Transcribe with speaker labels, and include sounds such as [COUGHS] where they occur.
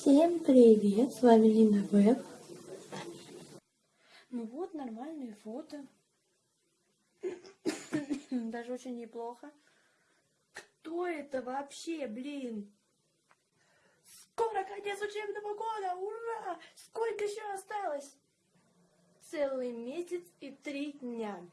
Speaker 1: Всем привет, с вами Лина Веб. Ну вот, нормальные фото. [COUGHS] Даже очень неплохо. Кто это вообще, блин? Скоро конец учебного года, ура! Сколько еще осталось? Целый месяц и три дня.